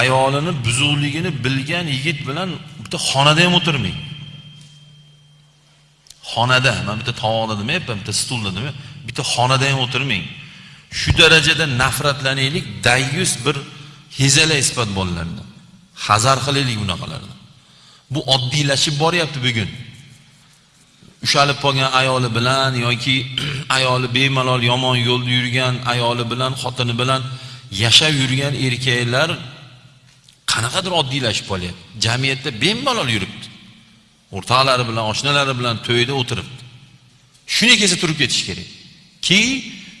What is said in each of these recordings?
ayolini buzuqligini bilgan yigit bilan bitta xonada ham o'tirmang. Xonada man bitta tovoqda demayapman bitta stulda demayapman. Bitta xonada ham o'tirmang. Shu darajada nafratlanaylik dayyus bir hezala isbot bolalarni hazar qilaylik bunaqalardan bu oddiylashib boryapti bugun. Ushalib qolgan ayoli bilan yoki ayoli bemalol yomon yo'lda yurgan ayoli bilan xotini bilan yashab yurgan erkaklar qanaqadir oddiylashib qolyapti. Jamiyatda bemalol yuribdi. O'rtoqlari bilan oshnalari bilan to'yda o'tiribdi. Shuni kelsa turib ketish kerak. Ki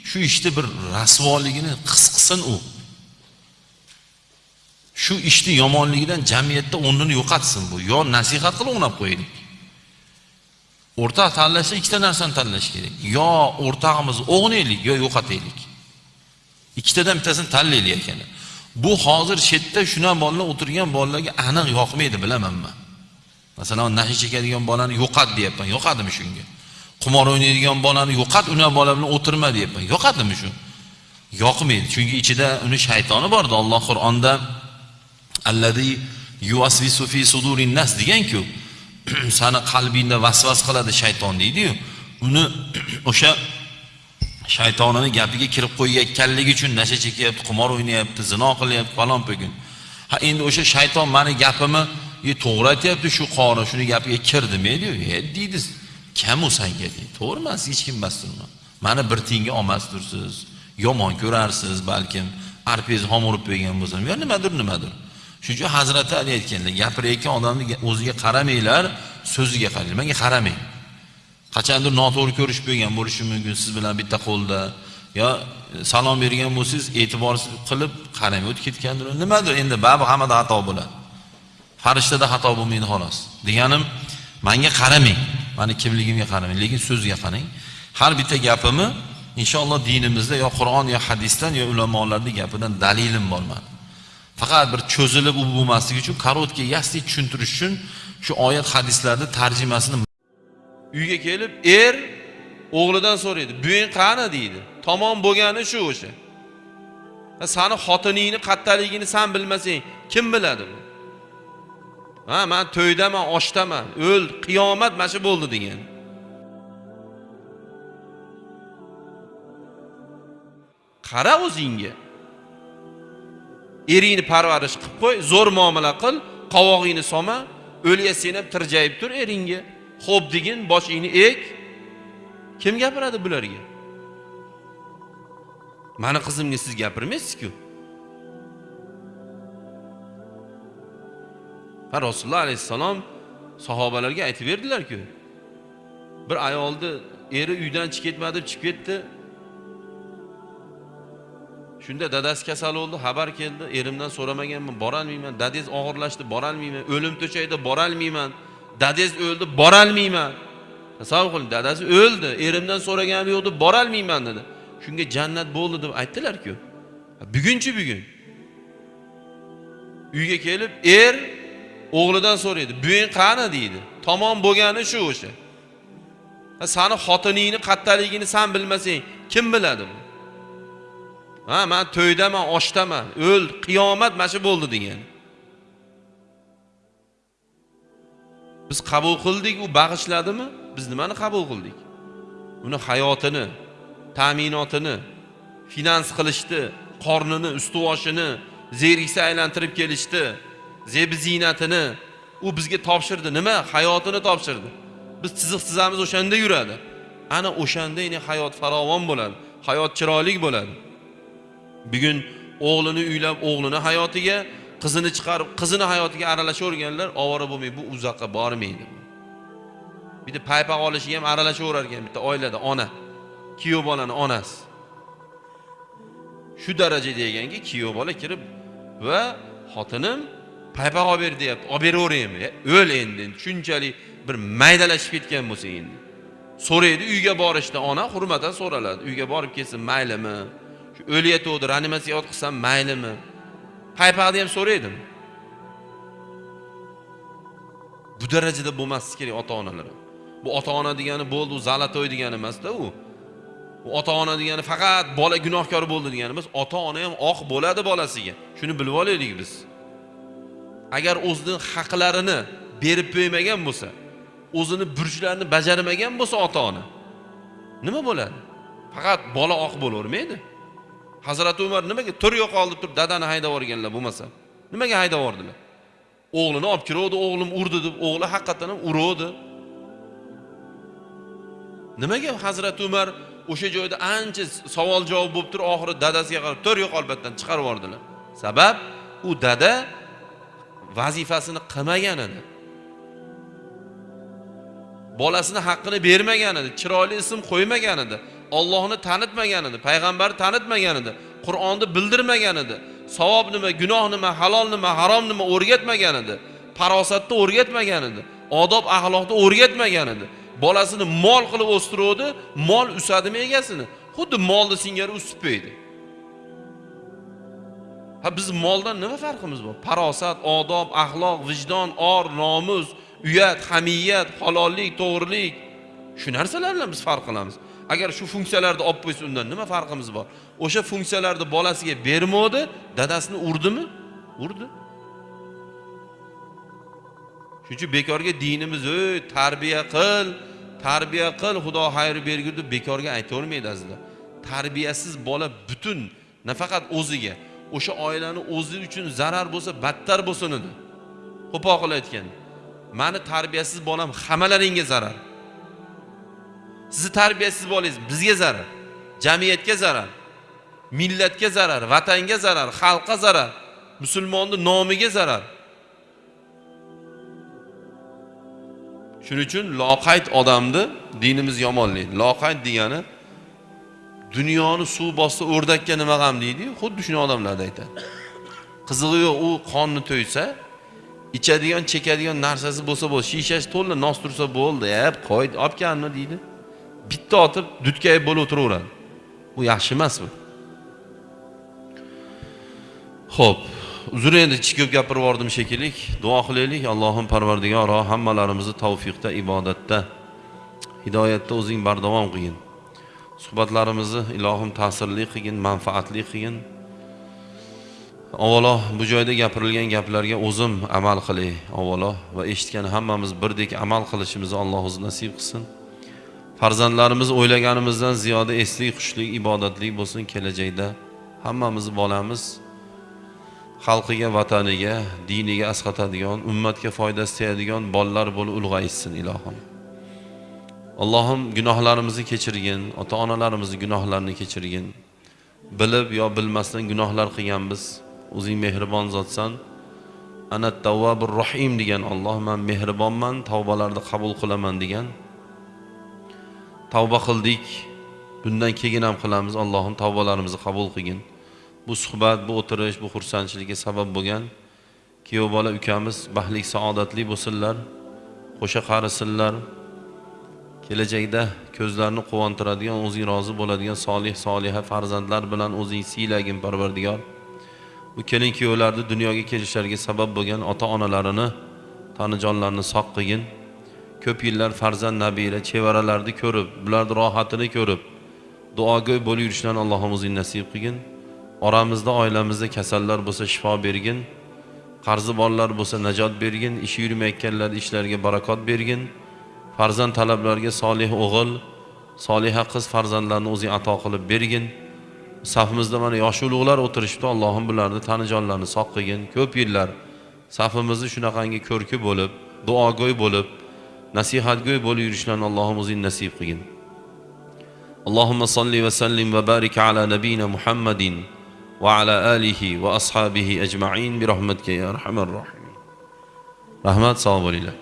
shu ishni bir rasvoligini his qilsin u. Shu ishni yomonligidan jamiyatda o'rnini yo'qotsin bu. Yo nasihat qilib o'ynab qo'yaylik. O'rtoq tanlashda ikkita narsani tanlash kerak. Yo o'rtog'imizni o'g'naylik yo yo'qotaylik. Ikkitadan bittasini tanlaylik ekanlar bu hozir chetda shunaqa bolalar o'tirgan bolalarga aniq yoqmaydi bilaman man masalan nasha chekadigan bolani yo'qat deyapman. Yoqadimi shunga? Qimor o'ynaydigan bolani yo'qat unaqa bola bilan o'tirma deyapman. Yoqadimi shu? Yoqmaydi. Chunki ichida uni shaytoni borda. Alloh qur'onda allazi yuasvisu fi sudurin nas deganku sani qalbingda vasvas qiladi shayton deydiyu. Uni o'sha shaytonini gapiga kirib qo'yayotganligi uchun nasha chekyapti qumor o'ynayapti zino qilyapti falon bugun ha endi o'sha shayton mani gapimni to'g'ri aytyapti shu qori shuni gapiga kir demaydiyu e deydi kam u sanga deydi to'g'ri emas hech kim emas mani bir tiyinga olmasdirsiz. Yomon ko'rarsiz balkim arpangizni xom urib qo'ygan bo'lsam yo nimadir nimadir. Shuning uchun hazrati ali aytganlar gapirayotgan odamni o'ziga qaramanglar so'ziga qaranglar menga qaramang. Qachondir noto'g'ri ko'rish bo'lgan bo'lishi mumkin siz bilan bitta qo'lda. Yo salom bergan bo'lsangiz e'tibor qilib qaramay o'tib ketgandir. Nimadir endi baribir hammada xato bo'ladi. Farishtada xato bo'lmaydi xolos. Deganim manga qaramang mani kimligimga qaramang lekin so'ziga qarang. Har bitta gapimni inshaalloh dinimizda yo qur'on yo hadisdan yo ulamolarni gapidan dalilim bor mani faqat bir cho'zilib u bo'lmasligi uchun короткий ясный tushuntirish uchun shu oyat hadislarni tarjimasini uyga kelib er o'g'lidan so'raydi buving qani? deydi. Tamom bo'lgani shu o'sha. Sani xotiningni qattaligini san bilmasang kim biladi bu? Ha man to'ydaman oshdaman o'l qiyomat mana shu bo'ldi degan. Qara o'zingga. Eringni parvarish qilib qo'y zo'r muomala qil qovog'ingni solma o'lga sen ham tirjayib tur eringga. Xo'p degin boshingni ek. Kim gapiradi bularga? Mani qizimga siz gapirmaysizku. Va rasululloh alayhissalom sahobalarga aytib berdilarku bir ayolni eri uydan chiqib ketma deb chiqib ketdi. Shunda dadasi kasal bo'ldi xabar keldi erimdan so'ramaganman borolmayman dadangiz og'irlashdi borolmayman o'lim to'shagida borolmayman. Dadangiz o'ldi borolmayman tasavvur qiling dadasi o'ldi erimdan so'raganim yo'q deb borolmayman dedi. Shunga jannat bo'ldi deb aytdilarku. Bugunchi bugun. Uyga kelib er o'g'lidan so'raydi buving qani? deydi. Tamom bo'lgani shu o'sha. Sani xotiningni qattaligini san bilmasang kim biladi bu? Ha man to'ydaman oshdaman o'ldi qiyomat mana shu bo'ldi degan. Biz qabul qildik u bag'ishladimi? Biz nimani qabul qildik? Uni hayotini ta'minotini finans qilishdi qornini usti boshini zeriksa aylantirib kelishdi zebi ziynatini u bizga topshirdi. Nima? Hayotini topshirdi. Biz chiziq chizamiz o'shanda yuradi. Ana o'shanda hayot farovon bo'ladi hayot chiroyli bo'ladi. Bugun o'g'lini uylab o'g'lini hayotiga qizini chiqarib qizini hayotiga aralashaverganlar ovora bo'lmaydi bu uzoqqa bormaydi. Bitta paypoq olishiga ham aralashaverar ekan bitta oilada ona. Kuyov bolani onasi. Shu darajada ekanki kuyov bola kirib va xotinim paypoq olib ber deyapti olib beraveraymi? E, o'l endi shunchalik bir maydalashib ketgan bo'lsa endi. So'raydi uyga borishda ona hurmatan so'raladi. Uyga borib kelsin maylimi? Shu o'layotgandi reanimatsiyaga yotqizsam maylimi? Paypoqni ham so'raydimi bu darajada bo'lmasligi kerak ota onalar bu ota ona degani bo'ldi u zalatoy degani emasda u. U ota ona degani faqat bola gunohkor bo'ldi degani emas ota ona ham oq bo'ladi bolasiga. Shuni bilib olaylik biz. Agar o'zini haqlarini berib qo'ymagan bo'lsa o'zini burchlarini bajarmagan bo'lsa ota ona nima bo'ladi? Faqat bola oq bo'lavermaydi hazrati umar nimaga tur yo'q oldi turib dadani haydab yuborganlar bo'lmasa nimaga haydab yubordilar o'g'lini olib kiravdi o'g'lim urdi deb o'g'li haqiqatdan ham uruvdi. Nimaga hazrati umar o'sha joyda ancha savol javob bo'lib turib oxiri dadasiga qarab tur yo'q albatdan chiqarib yubordilar. Sabab u dada vazifasini qilmagan edi bolasini haqqini bermagan edi chiroyli ism qo'ymagan edi ollohni tanitmagan edi payg'ambarni tanitmagan edi qur'onni bildirmagan edi savob nima gunoh nima halol nima harom nima o'rgatmagan edi farosatni o'rgatmagan edi odob axloqni o'rgatmagan edi bolasini mol qilib o'stiruvdi mol usadimi egasini? Xuddi molni singari usibpaydi ha biz moldan nima farqimiz bor? Farosat odob axloq vijdon or nomus uyat hamiyat halollik to'g'rilik. Shu narsalar bilan biz farq qilamiz. Agar shu funksiyalarni olib qo'ysa undan nima farqimiz bor? O'sha funksiyalarni bolasiga bermadi dadasini urdimi? Urdi. Shuning uchun bekorga dinimiz ey tarbiya qil tarbiya qil xudo xayr bergur deb bekorga aytavermaydi azizlar. Tarbiyasiz bola butun nafaqat o'ziga o'sha oilani o'zi uchun zarar bo'lsa battar bo'lsin edi. Qo'pol qilib aytganda mani tarbiyasiz bolam hammalaringga zarar. Sizni tarbiyasiz bolangiz bizga zarar jamiyatga zarar millatga zarar vatanga zarar xalqqa zarar musulmonni nomiga zarar. Shuning uchun loqayd odamni dinimiz yomonlaydi loqayd degani dunyoni suv bossa o'rdakka nima g'am deydiyu xuddi shuni odamlarni aytadi. Qizig'i yo'q u qonni to'ysa ichadigan chekadigan narsasi bo'lsa bo'ldi shishasi to'la nos tursa bo'ldi e qo'y olib kelmi deydi. Bitta otib dutkayib bo'lib o'tiraveradi. Bu yaxshi emas bu. Ho'p uzr endi ichi ko'p gapirib yubordim shekilli duo qilaylik allohim parvardigoro hammalarimizni tavfiqda ibodatda hidoyatda o'zing bardavom qilgin. Suhbatlarimizni ilohim ta'sirli qilgin manfaatli qilgin. Avvalo bu joyda gapirilgan gaplarga o'zim amal qilay avvalo. Va eshitgan hammamiz birdek amal qilishimizni alloh o'zi nasib qilsin. Farzandlarimiz o'ylaganimizdan ziyoda eslik xushlik ibodatli bo'lsin kelajakda. Hammamiz bolamiz. Xalqiga vataniga diniga asqatadigan ummatga foydasi tegadigan bolalar bo'lib ulg'ayishsin ilohim. Allohim gunohlarimizni kechirgin ota onalarimizni gunohlarini kechirgin. Bilib yo bilmasdan gunohlar qilganmiz. O'zing mehribon zotsan ana tavvabur rohim degan olloh man mehribonman tavbalarni qabul qilaman degan tavba qildik. Bundan keyin ham qilamiz. Allohim tavbalarimizni qabul qilgin. Bu suhbat bu o'tirish bu xursandchilikka sabab bo'lgan. Kuyov bola ukamiz baxtli saodatli bo'lsinlar. Qo'sha qarisinlar. Kelajakda ko'zlarini quvontiradigan o'zing rozi bo'ladigan solih soliha farzandlar bilan o'zing siylagin parvardigor. Bu kelin kuyovlarni dunyoga kelishlariga sabab bo'lgan ota onalarini tanijonlarini sog' qilgin. Ko'p yillar farzand nabira chevaralarni ko'rib bularni rohatini ko'rib duogo'y bo'lib yurishlarni allohim o'zing nasib qilgin. Oramizda oilamizda kasallar bo'lsa shifo bergin qarzi borlar bo'lsa najot bergin ishi yurmayotganlar ishlariga barakot bergin. Farzand talablarga solih o'g'il soliha qiz farzandlarni o'zing ato qilib bergin. Safimizda mana yosh ulug'lar o'tirishibdi allohim bularni tanijonlarini sog' qilgin ko'p yillar safimizni shunaqangi ko'rki bo'lib duogo'y bo'lib nasihatgo'y bo'lib yurishlarni allohim o'zing nasib qilgin اللهم صل وسلم وبارك على نبينا محمد وعلى آله وأصحابه أجمعين برحمتك يا أرحم الراحمين rahmat sog' bo'linglar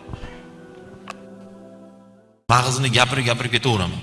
mag'izni gapirib gapirib ketaveraman